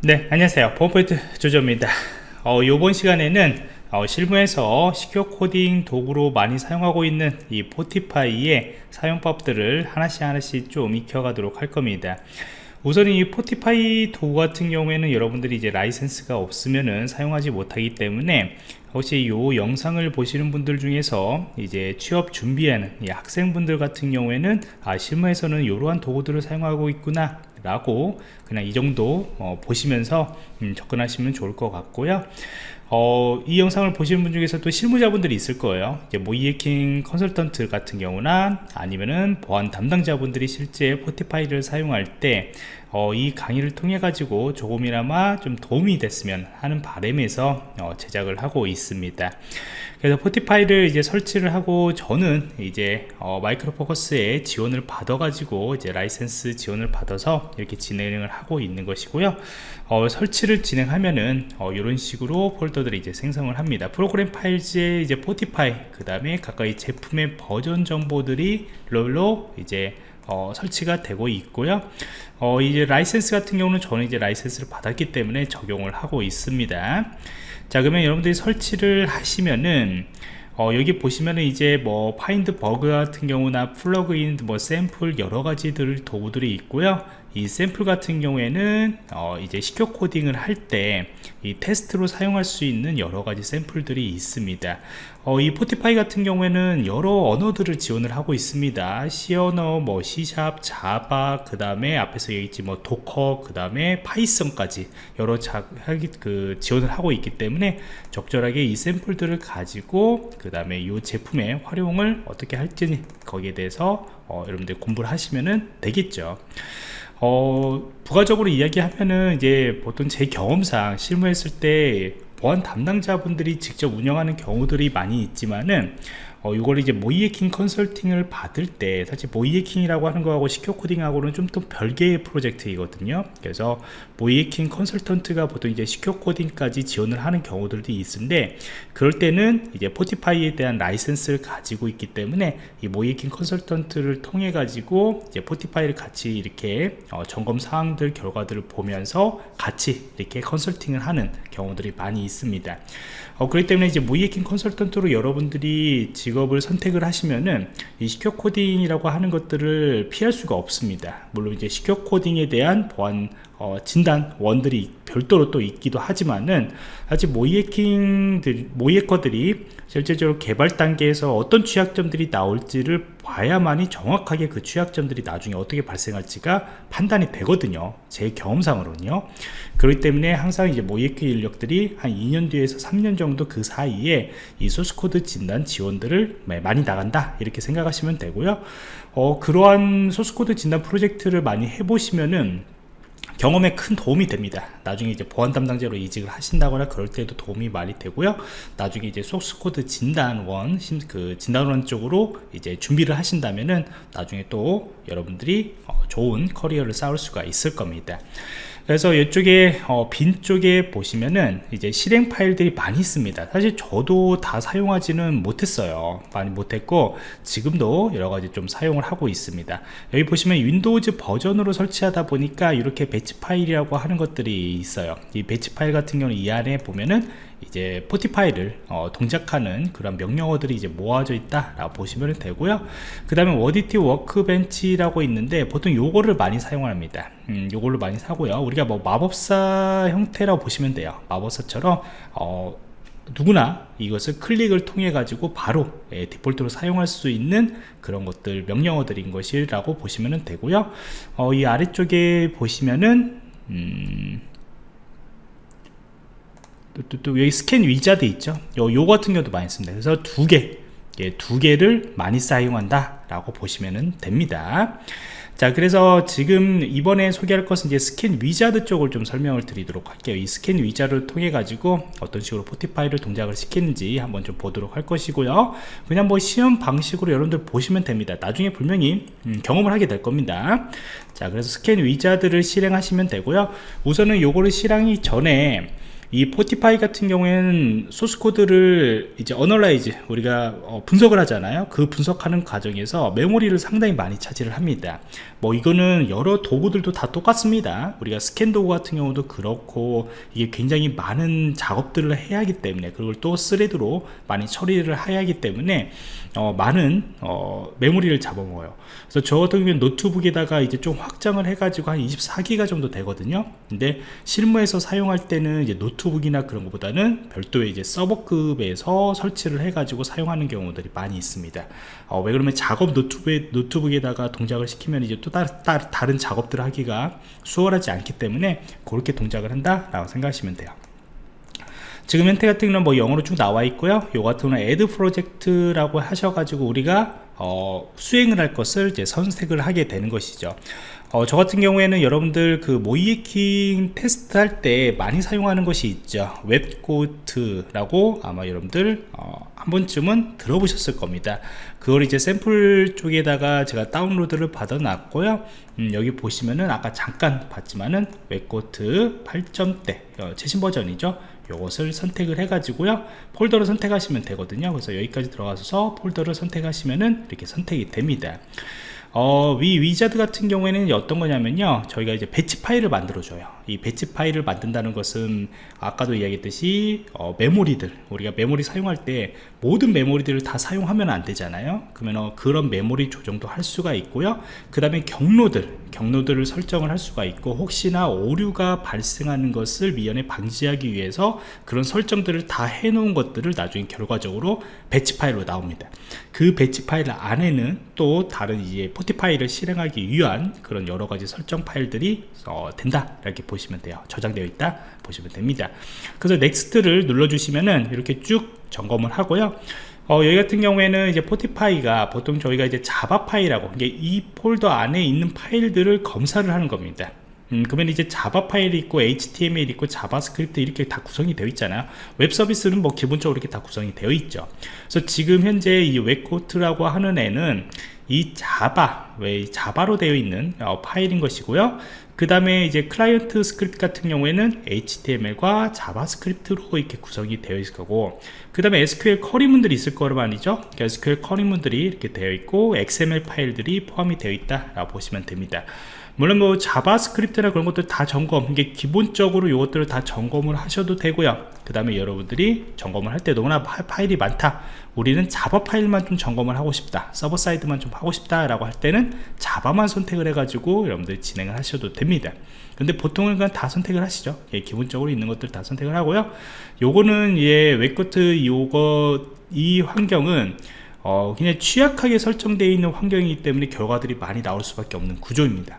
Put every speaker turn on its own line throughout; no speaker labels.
네 안녕하세요. 보안포인트 조조입니다. 어, 이번 시간에는 어, 실무에서 secure coding 도구로 많이 사용하고 있는 이 Fortify의 사용법들을 하나씩 하나씩 좀 익혀가도록 할 겁니다. 우선 이 Fortify 도구 같은 경우에는 여러분들이 이제 라이센스가 없으면은 사용하지 못하기 때문에 혹시 이 영상을 보시는 분들 중에서 이제 취업 준비하는 학생분들 같은 경우에는 아 실무에서는 이러한 도구들을 사용하고 있구나 라고 그냥 이 정도 어, 보시면서 음, 접근하시면 좋을 것 같고요 어, 이 영상을 보시는 분 중에서 또 실무자분들이 있을 거예요. 이제 모의해킹 컨설턴트 같은 경우나 아니면은 보안 담당자분들이 실제 Fortify를 사용할 때 어, 이 강의를 통해 가지고 조금이나마 좀 도움이 됐으면 하는 바람에서 어, 제작을 하고 있습니다. 그래서 Fortify를 이제 설치를 하고 저는 이제 어, Micro Focus에 지원을 받아 가지고 이제 라이센스 지원을 받아서 이렇게 진행을 하고 있는 것이고요. 어, 설치를 진행하면은 어, 이런 식으로 폴더 들이 이제 생성을 합니다. Program Files에 이제 Fortify 그 다음에 각각의 제품의 버전 정보들이 롤로 이제 어, 설치가 되고 있고요. 어, 이제 라이센스 같은 경우는 저는 이제 라이센스를 받았기 때문에 적용을 하고 있습니다. 자 그러면 여러분들이 설치를 하시면은 어, 여기 보시면은 이제 뭐 Find Bug 같은 경우나 플러그인 뭐 샘플 여러 가지들 도구들이 있고요 이 샘플 같은 경우에는 어, 이제 secure 코딩을 할 때 이 테스트로 사용할 수 있는 여러 가지 샘플들이 있습니다. 어, 이 Fortify 같은 경우에는 여러 언어들을 지원을 하고 있습니다. C 언어, 뭐 C sharp, Java, 그 다음에 앞에서 얘기했지 뭐 Docker, 그 다음에 Python까지 여러 자, 그 지원을 하고 있기 때문에 적절하게 이 샘플들을 가지고 그 다음에 이 제품의 활용을 어떻게 할지 거기에 대해서 어, 여러분들 공부를 하시면 되겠죠 어, 부가적으로 이야기하면은 이제 보통 제 경험상 실무했을 때 보안 담당자분들이 직접 운영하는 경우들이 많이 있지만은 어, 이걸 이제 모의해킹 컨설팅을 받을 때 사실 모의해킹이라고 하는 거하고 secure 코딩하고는 좀 또 별개의 프로젝트이거든요. 그래서 모의해킹 컨설턴트가 보통 이제 secure 코딩까지 지원을 하는 경우들도 있는데 그럴 때는 이제 Fortify에 대한 라이센스를 가지고 있기 때문에 이 모의해킹 컨설턴트를 통해 가지고 이제 Fortify를 같이 이렇게 어, 점검 사항들 결과들을 보면서 같이 이렇게 컨설팅을 하는 경우들이 많이 있습니다. 어, 그렇기 때문에 이제 모이에킹 컨설턴트로 여러분들이 직업을 선택을 하시면은 이 시큐어 코딩이라고 하는 것들을 피할 수가 없습니다. 물론 이제 시큐어 코딩에 대한 보안 어, 진단 원들이 별도로 또 있기도 하지만은 아직 모이에킹들 모이에커들이 실제적으로 개발 단계에서 어떤 취약점들이 나올지를 봐야만이 정확하게 그 취약점들이 나중에 어떻게 발생할지가 판단이 되거든요. 제 경험상으로는요. 그렇기 때문에 항상 이제 모이에크 인력들이 한 2년 뒤에서 3년 정도 그 사이에 이 소스코드 진단 지원들을 많이 나간다. 이렇게 생각하시면 되고요. 어, 그러한 소스코드 진단 프로젝트를 많이 해보시면은 경험에 큰 도움이 됩니다. 나중에 이제 보안 담당자로 이직을 하신다거나 그럴 때도 도움이 많이 되고요. 나중에 이제 소스코드 진단원 그 진단원 쪽으로 이제 준비를 하신다면은 나중에 또 여러분들이 어, 좋은 커리어를 쌓을 수가 있을 겁니다 그래서 이쪽에 어, bin 쪽에 보시면은 이제 실행 파일들이 많이 있습니다. 사실 저도 다 사용하지는 못했어요. 많이 못했고 지금도 여러가지 좀 사용을 하고 있습니다. 여기 보시면 Windows 버전으로 설치하다 보니까 이렇게 배치 파일이라고 하는 것들이 있어요. 이 배치 파일 같은 경우는 이 안에 보면은 이제 Fortify를 어, 동작하는 그런 명령어들이 이제 모아져 있다 라고 보시면 되고요. 그 다음에 Audit Workbench라고 있는데 보통 요거를 많이 사용합니다. 음, 요걸로 많이 쓰고요. 우리가 뭐 마법사 형태라고 보시면 돼요. 마법사처럼 어, 누구나 이것을 클릭을 통해 가지고 바로 예, 디폴트로 사용할 수 있는 그런 것들 명령어들인 것이라고 보시면 되고요. 어, 이 아래쪽에 보시면은 음, 또, 또, 여기 Scan Wizard 있죠. 요, 요 같은 경우도 많이 씁니다. 그래서 두개 예, 두 개를 많이 사용한다 라고 보시면 됩니다. 자 그래서 지금 이번에 소개할 것은 이제 Scan Wizard 쪽을 좀 설명을 드리도록 할게요. 이 Scan Wizard를 통해 가지고 어떤 식으로 Fortify를 동작을 시키는지 한번 좀 보도록 할 것이고요. 그냥 뭐 시험 방식으로 여러분들 보시면 됩니다. 나중에 분명히 음, 경험을 하게 될 겁니다. 자 그래서 Scan Wizard를 실행하시면 되고요. 우선은 요거를 실행하기 전에 이 Fortify 같은 경우에는 소스 코드를 이제 analyze 우리가 어 분석을 하잖아요. 그 분석하는 과정에서 메모리를 상당히 많이 차지를 합니다. 뭐 이거는 여러 도구들도 다 똑같습니다. 우리가 스캔 도구 같은 경우도 그렇고 이게 굉장히 많은 작업들을 해야 하기 때문에 그걸 또 스레드로 많이 처리를 해야 하기 때문에 어, 많은 어, 메모리를 잡아먹어요. 그래서 저 같은 경우는 노트북에다가 이제 좀 확장을 해가지고 한 24기가 정도 되거든요. 근데 실무에서 사용할 때는 이제 노트북이나 그런 것보다는 별도의 이제 서버급에서 설치를 해가지고 사용하는 경우들이 많이 있습니다. 어, 왜 그러면 작업 노트북에, 노트북에다가 동작을 시키면 이제 또 따, 따, 다른 작업들을 하기가 수월하지 않기 때문에 그렇게 동작을 한다 라고 생각하시면 돼요. 지금 형태 같은 경우는 뭐 영어로 쭉 나와 있고요. 요 같은 경우는 Add Project라고 하셔가지고 우리가 어, 수행을 할 것을 이제 선택을 하게 되는 것이죠 어, 저 같은 경우에는 여러분들 그 모의해킹 테스트 할 때 많이 사용하는 것이 있죠. WebGoat라고 아마 여러분들 어, 한 번쯤은 들어보셨을 겁니다. 그걸 이제 샘플 쪽에다가 제가 다운로드를 받아 놨고요. 음, 여기 보시면은 아까 잠깐 봤지만은 WebGoat 8점대 어, 최신 버전이죠. 이것을 선택을 해 가지고요. 폴더를 선택하시면 되거든요. 그래서 여기까지 들어가서 폴더를 선택하시면은 이렇게 선택이 됩니다 어, 위 wizard 같은 경우에는 어떤 거냐면요. 저희가 이제 배치 파일을 만들어 줘요. 이 배치 파일을 만든다는 것은 아까도 이야기했듯이 어, 메모리들. 우리가 메모리 사용할 때 모든 메모리들을 다 사용하면 안 되잖아요. 그러면 어, 그런 메모리 조정도 할 수가 있고요. 그 다음에 경로들 경로들을 설정을 할 수가 있고 혹시나 오류가 발생하는 것을 미연에 방지하기 위해서 그런 설정들을 다 해놓은 것들을 나중에 결과적으로 배치 파일로 나옵니다. 그 배치 파일 안에는 또 다른 이제 Fortify를 실행하기 위한 그런 여러 가지 설정 파일들이 어, 된다. 이렇게 보시면 돼요. 저장되어 있다 보시면 됩니다. 그래서 next를 눌러 주시면은 이렇게 쭉 점검을 하고요. 어, 여기 같은 경우에는 이제 Fortify가 보통 저희가 이제 자바 파일하고 이게 이 폴더 안에 있는 파일들을 검사를 하는 겁니다 음, 그러면 이제 자바 파일이 있고 HTML 있고 자바스크립트 이렇게 다 구성이 되어 있잖아요. 웹 서비스는 뭐 기본적으로 이렇게 다 구성이 되어 있죠. 그래서 지금 현재 이 WebGoat라고 하는 애는 이 자바 왜 자바로 되어 있는 어, 파일인 것이고요. 그 다음에 이제 클라이언트 스크립트 같은 경우에는 HTML과 자바스크립트로 이렇게 구성이 되어 있을 거고 그 다음에 SQL query문들이 있을 거란 말이죠. SQL query문들이 이렇게 되어 있고 XML 파일들이 포함이 되어 있다 라고 보시면 됩니다 물론 뭐 자바스크립트나 그런 것들 다 점검 이게 기본적으로 이것들을 다 점검을 하셔도 되고요. 그 다음에 여러분들이 점검을 할 때 너무나 파일이 많다. 우리는 자바 파일만 좀 점검을 하고 싶다. server side만 좀 하고 싶다 라고 할 때는 자바만 선택을 해 가지고 여러분들이 진행을 하셔도 됩니다. 근데 보통은 그냥 다 선택을 하시죠. 예, 기본적으로 있는 것들 다 선택을 하고요. 요거는 예 WebGoat 요거 이 환경은 어, 그냥 취약하게 설정되어 있는 환경이기 때문에 결과들이 많이 나올 수밖에 없는 구조입니다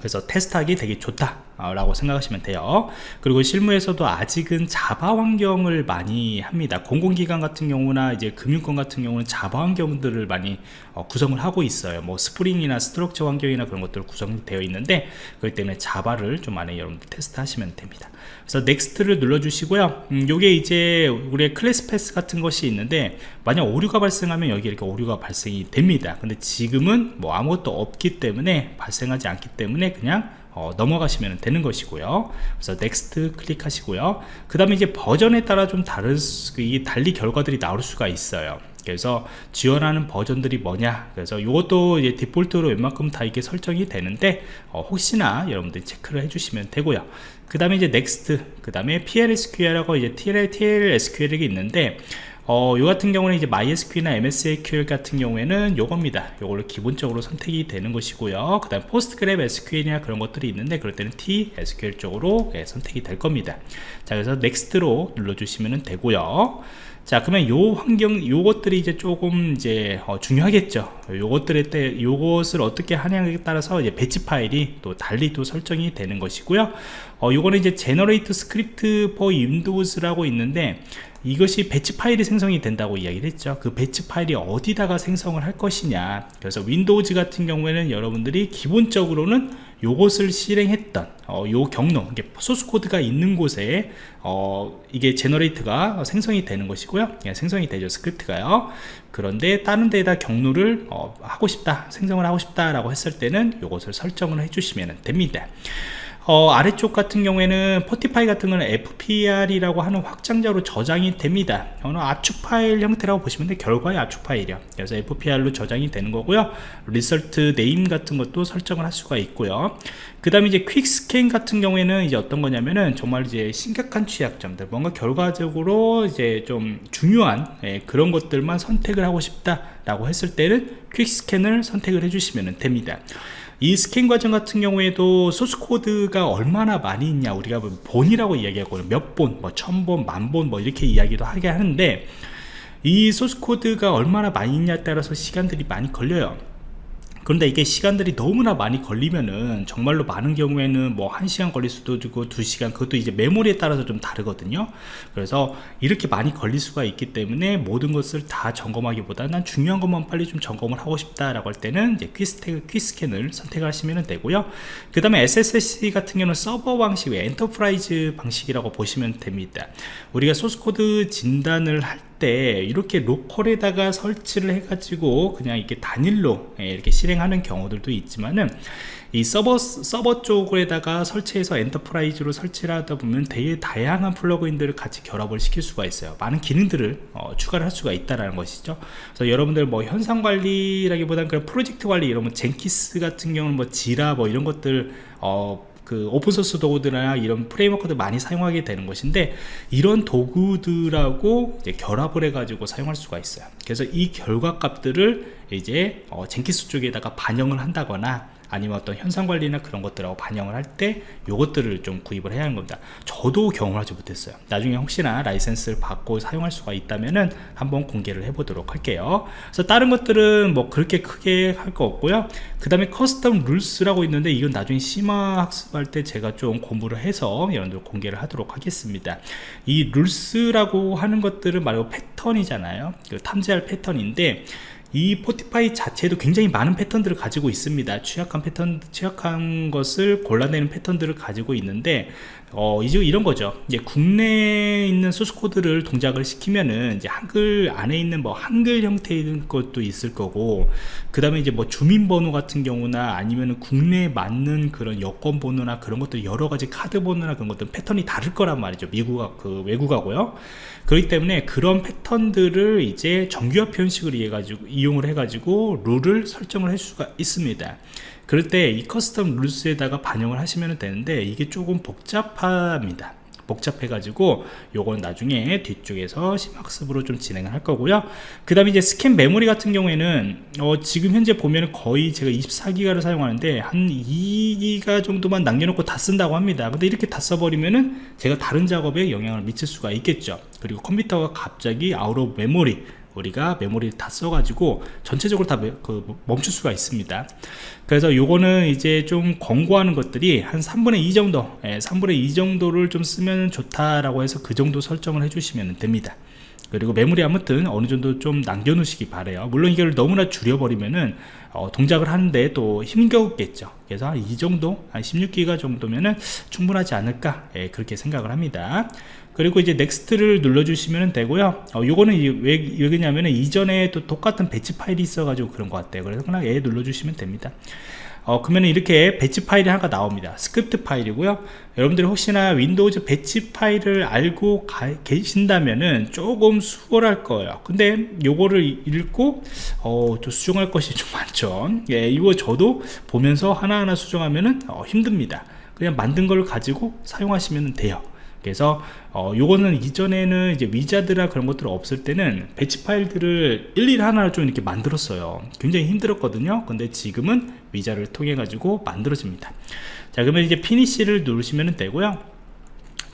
그래서 테스트하기 되게 좋다 라고 생각하시면 돼요. 그리고 실무에서도 아직은 자바 환경을 많이 합니다. 공공기관 같은 경우나 이제 금융권 같은 경우는 자바 환경들을 많이 어, 구성을 하고 있어요. 뭐 Spring이나 Struts 환경이나 그런 것들 구성되어 있는데 그렇기 때문에 자바를 좀 많이 여러분들 테스트 하시면 됩니다. 그래서 next를 눌러 주시고요. 음, 이제 우리의 class path 같은 것이 있는데 만약 오류가 발생하면 여기 이렇게 오류가 발생이 됩니다. 근데 지금은 뭐 아무것도 없기 때문에 발생하지 않기 때문에 그냥 어, 넘어가시면 되는 것이고요. 그래서 next 클릭하시고요. 그 다음에 이제 버전에 따라 좀 다른 이 달리 결과들이 나올 수가 있어요. 그래서 지원하는 버전들이 뭐냐? 그래서 이것도 이제 디폴트로 웬만큼 다 이게 설정이 되는데 어, 혹시나 여러분들 체크를 해주시면 되고요. 그 다음에 이제 next 그 다음에 PLSQL하고 이제 TSQL이 있는데 어, 요 같은 경우는 이제 MySQL이나 MSSQL 같은 경우에는 요겁니다. 요걸로 기본적으로 선택이 되는 것이고요. 그 다음 PostgreSQL이나 그런 것들이 있는데 그럴 때는 TSQL 쪽으로 예, 선택이 될 겁니다. 자, 그래서 next로 눌러주시면 되고요. 자 그러면 요 환경 요것들이 이제 조금 이제 어, 중요하겠죠 요것들에 때 요것을 어떻게 하냐에 따라서 이제 배치 파일이 또 달리 또 설정이 되는 것이고요 어, 요거는 이제 generate script for windows라고 있는데 이것이 배치 파일이 생성이 된다고 이야기를 했죠. 그 배치 파일이 어디다가 생성을 할 것이냐. 그래서 Windows 같은 경우에는 여러분들이 기본적으로는 요것을 실행했던 어, 요 경로 이게 소스 코드가 있는 곳에 어, 이게 generate가 생성이 되는 것이고요. 예, 생성이 되죠 스크립트가요. 그런데 다른 데에다 경로를 어, 하고 싶다 생성을 하고 싶다 라고 했을 때는 요것을 설정을 해 주시면 됩니다 어, 아래쪽 같은 경우에는 Fortify 같은 거는 FPR이라고 하는 확장자로 저장이 됩니다. 어느 압축 파일 형태라고 보시면 돼 결과의 압축 파일이요. 그래서 FPR로 저장이 되는 거고요. result name 같은 것도 설정을 할 수가 있고요. 그 다음에 이제 quick scan 같은 경우에는 이제 어떤 거냐면은 정말 이제 심각한 취약점들 뭔가 결과적으로 이제 좀 중요한 예, 그런 것들만 선택을 하고 싶다 라고 했을 때는 quick scan을 선택을 해주시면 됩니다 이 스캔 과정 같은 경우에도 소스 코드가 얼마나 많이 있냐 우리가 뭐 본이라고 이야기하고 몇 본, 뭐 천 본, 만 본 뭐 이렇게 이야기도 하게 하는데 이 소스 코드가 얼마나 많이 있냐에 따라서 시간들이 많이 걸려요 그런데 이게 시간들이 너무나 많이 걸리면은 정말로 많은 경우에는 뭐 1시간 걸릴 수도 있고 2시간 그것도 이제 메모리에 따라서 좀 다르거든요. 그래서 이렇게 많이 걸릴 수가 있기 때문에 모든 것을 다 점검하기보다 난 중요한 것만 빨리 좀 점검을 하고 싶다 라고 할 때는 이제 퀴스테, quick scan을 선택하시면 되고요. 그 다음에 SSC 같은 경우는 서버 방식 enterprise 방식이라고 보시면 됩니다. 우리가 소스코드 진단을 할 때 이렇게 로컬에다가 설치를 해 가지고 그냥 이렇게 단일로 예, 이렇게 실행하는 경우들도 있지만은 이 서버 서버 쪽에다가 설치해서 enterprise로 설치를 하다 보면 되게 다양한 플러그인들을 같이 결합을 시킬 수가 있어요. 많은 기능들을 어, 추가를 할 수가 있다라는 것이죠. 그래서 여러분들 뭐 형상 관리라기보다는 그런 프로젝트 관리 이런 뭐 Jenkins 같은 경우는 뭐 Jira 뭐 이런 것들 어, 그 오픈소스 도구들이나 이런 프레임워크들 많이 사용하게 되는 것인데 이런 도구들하고 결합을 해 가지고 사용할 수가 있어요. 그래서 이 결과 값들을 이제 어, 젠키스 쪽에다가 반영을 한다거나 아니면 어떤 현상 관리나 그런 것들하고 반영을 할 때 요것들을 좀 구입을 해야 하는 겁니다. 저도 경험을 하지 못했어요. 나중에 혹시나 라이센스를 받고 사용할 수가 있다면은 한번 공개를 해 보도록 할게요. 그래서 다른 것들은 뭐 그렇게 크게 할 거 없고요. 그 다음에 Custom Rules라고 있는데 이건 나중에 심화 학습할 때 제가 좀 공부를 해서 여러분들 공개를 하도록 하겠습니다. 이 Rules라고 하는 것들은 말고 패턴이잖아요. 그 탐지할 패턴인데 이 Fortify 자체도 굉장히 많은 패턴들을 가지고 있습니다. 취약한 패턴 취약한 것을 골라내는 패턴들을 가지고 있는데 어 이제 이런 거죠. 이제 국내에 있는 소스 코드를 동작을 시키면은 이제 한글 안에 있는 뭐 한글 형태의 것도 있을 거고 그 다음에 이제 뭐 주민번호 같은 경우나 아니면은 국내에 맞는 그런 여권 번호나 그런 것들 여러 가지 카드 번호나 그런 것들 패턴이 다를 거란 말이죠. 미국하 그 외국하고요. 그렇기 때문에 그런 패턴들을 이제 정규화 표현식을 이해 가지고 이용을 해 가지고 룰을 설정을 할 수가 있습니다 그럴 때 이 Custom Rules에다가 반영을 하시면 되는데 이게 조금 복잡합니다. 복잡해 가지고 요건 나중에 뒤쪽에서 심화 학습으로 좀 진행을 할 거고요. 그 다음에 이제 스캔 메모리 같은 경우에는 어 지금 현재 보면 거의 제가 24기가를 사용하는데 한 2기가 정도만 남겨놓고 다 쓴다고 합니다. 근데 이렇게 다 써버리면은 제가 다른 작업에 영향을 미칠 수가 있겠죠. 그리고 컴퓨터가 갑자기 Out of Memory 우리가 메모리를 다 써가지고 전체적으로 다그 멈출 수가 있습니다. 그래서 요거는 이제 좀 권고하는 것들이 한 3분의 2 정도 예, 3분의 2 정도를 좀 쓰면 좋다라고 해서 그 정도 설정을 해주시면 됩니다. 그리고 메모리 아무튼 어느 정도 좀 남겨 놓으시기 바래요. 물론 이걸 너무나 줄여버리면은 어, 동작을 하는데 또 힘겨웠겠죠. 그래서 한 이 정도 한 16기가 정도면은 충분하지 않을까 예, 그렇게 생각을 합니다. 그리고 이제 Next를 눌러주시면 되고요. 어, 요거는 왜, 왜냐면 이전에 또 똑같은 batch 파일이 있어 가지고 그런 것 같아요. 그래서 그냥 예 눌러주시면 됩니다 어, 그러면 이렇게 batch 파일이 하나가 나옵니다. 스크립트 파일이고요. 여러분들이 혹시나 윈도우즈 batch 파일을 알고 가, 계신다면은 조금 수월할 거예요. 근데 요거를 읽고 어, 또 수정할 것이 좀 많죠. 예, 이거 저도 보면서 하나하나 수정하면은 어, 힘듭니다. 그냥 만든 걸 가지고 사용하시면 돼요 그래서 어, 요거는 이전에는 이제 Wizard라 그런 것들 없을 때는 batch 파일들을 일일이 하나를 좀 이렇게 만들었어요. 굉장히 힘들었거든요. 근데 지금은 위자를 통해 가지고 만들어집니다. 자 그러면 이제 Finish를 누르시면 되고요.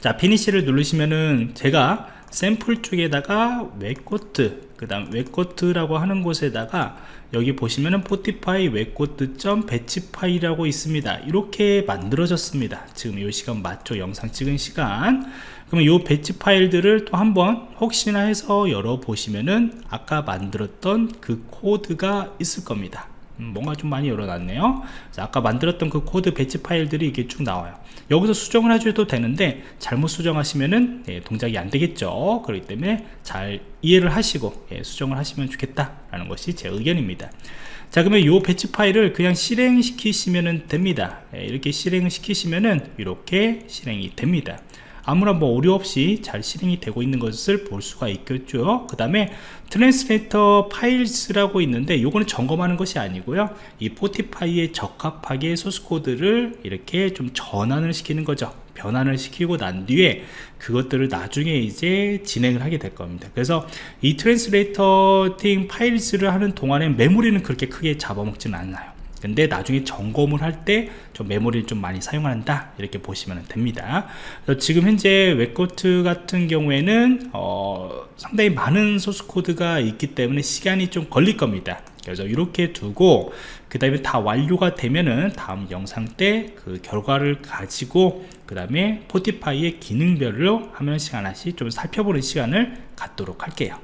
자 Finish를 누르시면은 제가 샘플 쪽에다가 WebGoat 그 다음 WebGoat라고 하는 곳에다가 여기 보시면은 Fortify WebGoat. batch 파일이라고 있습니다. 이렇게 만들어졌습니다. 지금 이 시간 맞죠? 영상 찍은 시간. 그러면 이 batch 파일들을 또 한번 혹시나 해서 열어 보시면은 아까 만들었던 그 코드가 있을 겁니다 음, 뭔가 좀 많이 열어놨네요. 아까 만들었던 그 코드 batch 파일들이 이게 쭉 나와요. 여기서 수정을 해줘도 되는데 잘못 수정하시면은 예, 동작이 안 되겠죠. 그렇기 때문에 잘 이해를 하시고 예, 수정을 하시면 좋겠다 라는 것이 제 의견입니다. 자 그러면 이 batch 파일을 그냥 실행시키시면 됩니다. 예, 이렇게 실행을 시키시면은 이렇게 실행이 됩니다 아무런 뭐 오류 없이 잘 실행이 되고 있는 것을 볼 수가 있겠죠. 그 다음에 Translating Files라고 있는데 요거는 점검하는 것이 아니고요. 이 Fortify에 적합하게 소스코드를 이렇게 좀 전환을 시키는 거죠. 변환을 시키고 난 뒤에 그것들을 나중에 이제 진행을 하게 될 겁니다. 그래서 이 Translating Files를 하는 동안에 메모리는 그렇게 크게 잡아먹지는 않아요 근데 나중에 점검을 할 때 좀 메모리를 좀 많이 사용한다 이렇게 보시면 됩니다. 지금 현재 WebGoat 같은 경우에는 어, 상당히 많은 소스 코드가 있기 때문에 시간이 좀 걸릴 겁니다. 그래서 이렇게 두고 그 다음에 다 완료가 되면은 다음 영상 때 그 결과를 가지고 그 다음에 포티파이의 기능별로 한 명씩 하나씩 좀 살펴보는 시간을 갖도록 할게요